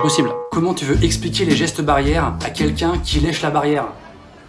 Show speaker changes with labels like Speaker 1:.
Speaker 1: Possible. Comment tu veux expliquer les gestes barrières à quelqu'un qui lèche la barrière?